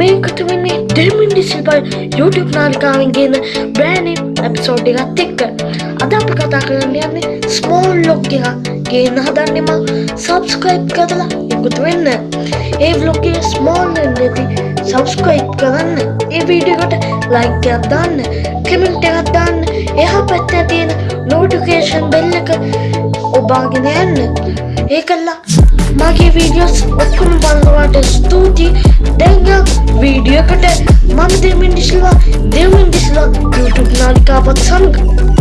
මේකට වෙන්නේ ඩෙමින්ඩි සිල්පල් YouTube නාලිකාවෙන් ගෙන බ්‍රෑනි ඇපිසෝඩ් එකත් එක්ක. අද අපි කතා කරන්න යන්නේ ස්මෝල් ලොග් එක ගේන්න හදන්නෙම සබස්ක්‍රයිබ් කරලා එකතු වෙන්න. ඒ ව්ලොග්ගේ ස්මෝල් නැති සබස්ක්‍රයිබ් කරන්න. ඒ වීඩියකට ලයික් එකක් දාන්න කමෙන්ට් එකක් දාන්න. එහා පැත්තේ තියෙන නෝටිෆිකේෂන් බෙල් එක ඔබාගෙන යන්න. ඒකල්ලා මගේ වීඩියෝස් ඔක්කොම බලනවාට ස්තුතියි. දැන්යක් වීඩියෝකට මම දෙමින් දිස්ලවා දෙමින් දිස්ලා YouTube නාලිකාවත් සමඟ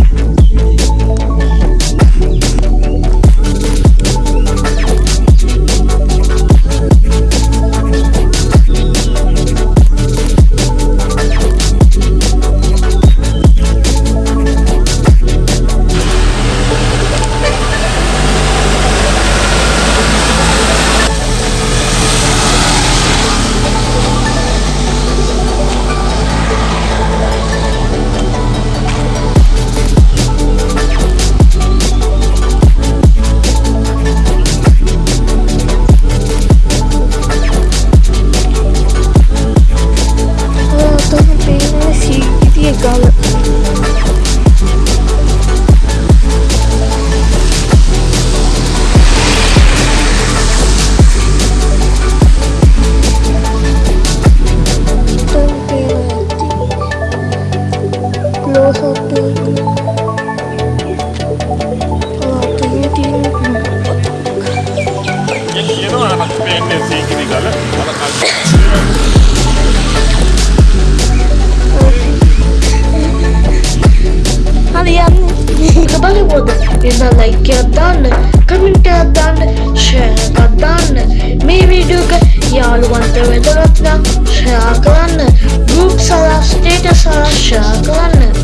එන්න ලයික් එකක් දාන්න කමෙන්ට් එකක් දාන්න ෂෙයාර් එකක් දාන්න මේ වීඩියෝ එක යාළුවන්ට වැදගත් නම් ෂෙයාර් කරන්න ගෲප් සලා ස්ටේටස් සලා ෂෙයාර් කරන්න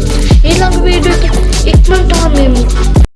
It's my time, Mimi.